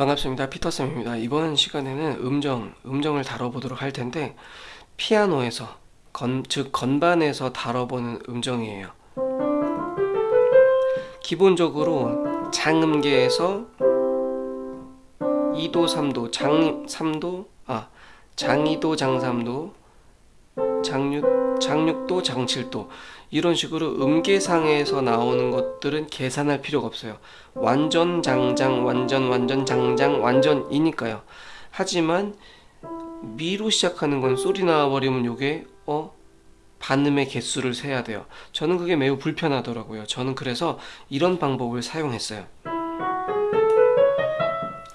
반갑습니다. 피터쌤입니다. 이번 시간에는 음정, 음정을 다뤄보도록 할 텐데 피아노에서, 건, 즉 건반에서 다뤄보는 음정이에요. 기본적으로 장음계에서 2도, 3도, 장 3도, 아 장이도, 장삼도, 장육, 장육도, 장칠도 이런 식으로 음계상에서 나오는 것들은 계산할 필요가 없어요. 완전 장장, 완전 완전 장장, 완전이니까요. 하지만 미로 시작하는 건 소리 나와버리면 요게 어 반음의 개수를 세야 돼요. 저는 그게 매우 불편하더라고요. 저는 그래서 이런 방법을 사용했어요.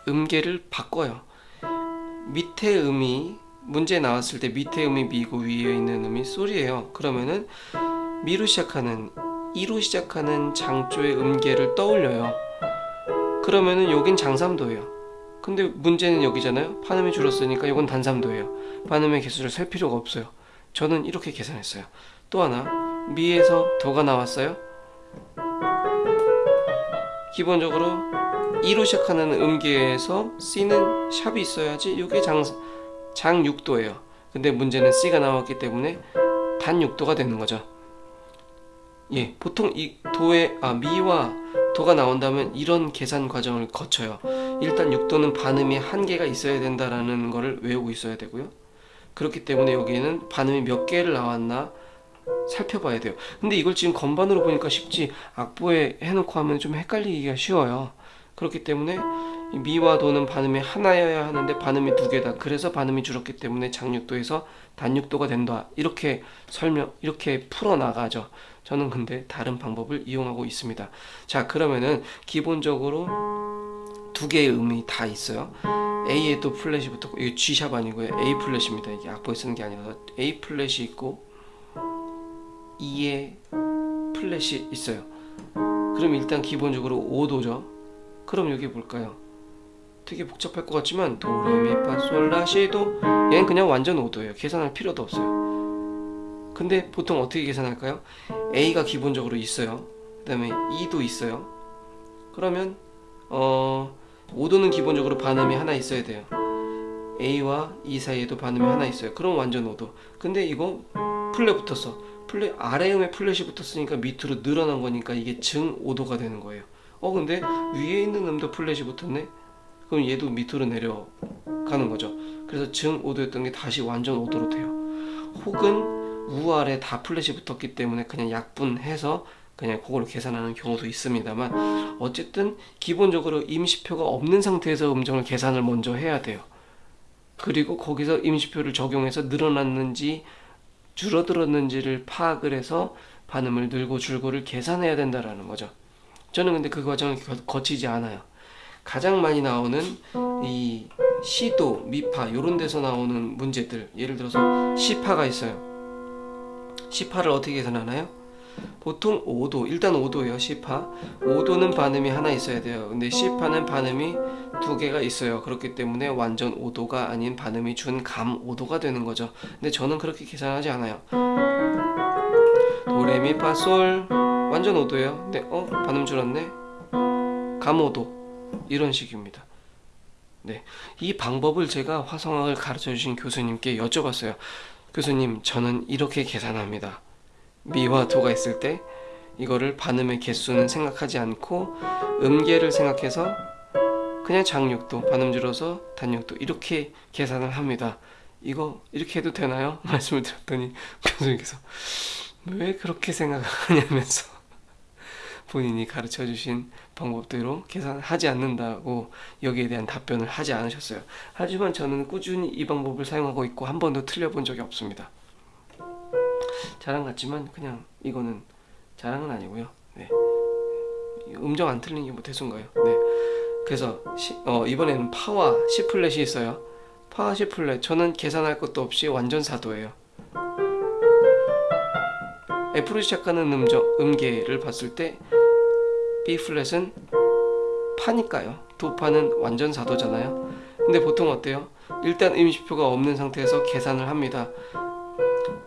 음계를 바꿔요. 밑에 음이 문제 나왔을 때 밑에 음이 미고 위에 있는 음이 소리예요. 그러면은 미로 시작하는 이로 시작하는 장조의 음계를 떠올려요. 그러면은 여긴 장삼도예요. 근데 문제는 여기잖아요. 반음이 줄었으니까 이건 단삼도예요. 반음의 개수를 셀 필요가 없어요. 저는 이렇게 계산했어요. 또 하나 미에서 도가 나왔어요. 기본적으로 이로 시작하는 음계에서 C는 샵이 있어야지 이게 장, 장 6도예요. 근데 문제는 C가 나왔기 때문에 단 6도가 되는 거죠. 예, 보통 이 도의 아 미와 도가 나온다면 이런 계산 과정을 거쳐요. 일단 6도는 반음이 한 개가 있어야 된다라는 거를 외우고 있어야 되고요. 그렇기 때문에 여기에는 반음이 몇 개를 나왔나 살펴봐야 돼요. 근데 이걸 지금 건반으로 보니까 쉽지 악보에 해놓고 하면 좀 헷갈리기가 쉬워요. 그렇기 때문에 미와 도는 반음이 하나여야 하는데 반음이 두 개다. 그래서 반음이 줄었기 때문에 장육도에서 단육도가 된다. 이렇게 설명, 이렇게 풀어나가죠. 저는 근데 다른 방법을 이용하고 있습니다. 자, 그러면은 기본적으로 두 개의 음이 다 있어요. A에 또 플랫이 붙었고, 이게 G샵 아니고요. A 플랫입니다. 이게 악보에 쓰는 게 아니라 A 플랫이 있고, E에 플랫이 있어요. 그럼 일단 기본적으로 5도죠. 그럼 여기 볼까요? 되게 복잡할 것 같지만 도레미파솔라시도 얘는 그냥 완전 5도예요. 계산할 필요도 없어요. 근데 보통 어떻게 계산할까요? A가 기본적으로 있어요. 그 다음에 E도 있어요. 그러면 어 5도는 기본적으로 반음이 하나 있어야 돼요. A와 E 사이에도 반음이 하나 있어요. 그럼 완전 5도. 근데 이거 플랫 붙었어. 플랫 아래 음에 플랫이 붙었으니까 밑으로 늘어난 거니까 이게 증 5도가 되는 거예요. 어 근데 위에 있는 음도 플랫이 붙었네. 그럼 얘도 밑으로 내려가는 거죠. 그래서 증 5도였던 게 다시 완전 5도로 돼요. 혹은 우아래 다 플랫이 붙었기 때문에 그냥 약분해서 그냥 그걸로 계산하는 경우도 있습니다만 어쨌든 기본적으로 임시표가 없는 상태에서 음정을 계산을 먼저 해야 돼요. 그리고 거기서 임시표를 적용해서 늘어났는지 줄어들었는지를 파악을 해서 반음을 늘고 줄고를 계산해야 된다라는 거죠. 저는 근데 그 과정을 거치지 않아요. 가장 많이 나오는 이 시도, 미파 이런 데서 나오는 문제들. 예를 들어서 시파가 있어요. 시파를 어떻게 계산하나요? 보통 5도 일단 5도예요 시파. 5도는 반음이 하나 있어야 돼요. 근데 시파는 반음이 두 개가 있어요. 그렇기 때문에 완전 5도가 아닌 반음이 준 감 5도가 되는 거죠. 근데 저는 그렇게 계산하지 않아요. 도레미파솔 완전 5도예요. 근데 어? 반음 줄었네. 감 5도 이런 식입니다. 네, 이 방법을 제가 화성학을 가르쳐 주신 교수님께 여쭤봤어요. 교수님 저는 이렇게 계산합니다. 미와 도가 있을 때 이거를 반음의 개수는 생각하지 않고 음계를 생각해서 그냥 장육도 반음 줄어서 단육도 이렇게 계산을 합니다. 이거 이렇게 해도 되나요? 말씀을 드렸더니 교수님께서 왜 그렇게 생각하냐면서 본인이 가르쳐 주신 방법대로 계산하지 않는다고 여기에 대한 답변을 하지 않으셨어요. 하지만 저는 꾸준히 이 방법을 사용하고 있고 한 번도 틀려본 적이 없습니다. 자랑 같지만 그냥 이거는 자랑은 아니고요. 네. 음정 안 틀린 게 뭐 대수인가요? 네. 그래서 시, 어, 이번에는 파와 C 플랫이 있어요. 파와 C 플랫 저는 계산할 것도 없이 완전 사도예요. F로 시작하는 음정, 음계를 봤을 때 B 플랫은 파니까요. 도파는 완전 사도잖아요. 근데 보통 어때요? 일단 임시표가 없는 상태에서 계산을 합니다.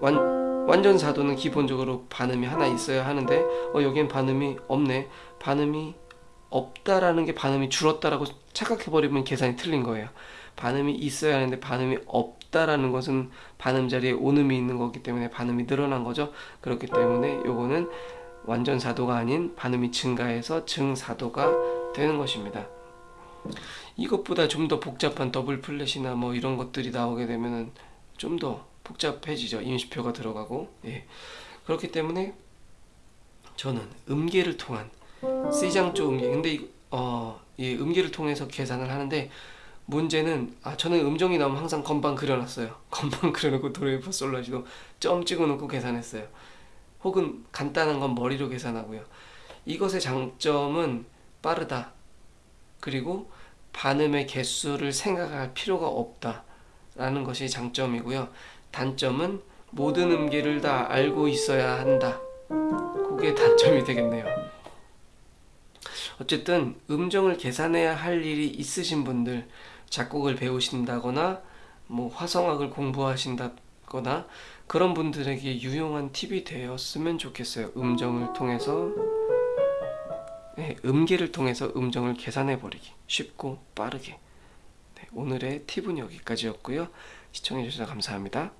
완, 완전 사도는 기본적으로 반음이 하나 있어야 하는데 어 여긴 반음이 없네. 반음이 없다라는 게 반음이 줄었다라고 착각해버리면 계산이 틀린 거예요. 반음이 있어야 하는데 반음이 없다라는 것은 반음 자리에 온음이 있는 거기 때문에 반음이 늘어난 거죠. 그렇기 때문에 요거는 완전 사도가 아닌 반음이 증가해서 증사도가 되는 것입니다. 이것보다 좀 더 복잡한 더블 플랫이나 뭐 이런 것들이 나오게 되면은 좀 더 복잡해지죠. 임시표가 들어가고. 예. 그렇기 때문에 저는 음계를 통한 C장조 음계. 근데 이, 어, 이 음계를 통해서 계산을 하는데 문제는 아 저는 음정이 나오면 항상 건반 그려놨어요. 건반 그려놓고 도레미파 솔라시도 점 찍어놓고 계산했어요. 혹은 간단한 건 머리로 계산하고요. 이것의 장점은 빠르다. 그리고 반음의 개수를 생각할 필요가 없다 라는 것이 장점이고요. 단점은 모든 음계를 다 알고 있어야 한다. 그게 단점이 되겠네요. 어쨌든 음정을 계산해야 할 일이 있으신 분들, 작곡을 배우신다거나 뭐 화성학을 공부하신다 거나 그런 분들에게 유용한 팁이 되었으면 좋겠어요. 음정을 통해서 네, 음계를 통해서 음정을 계산해 버리기 쉽고 빠르게. 네, 오늘의 팁은 여기까지였고요. 시청해 주셔서 감사합니다.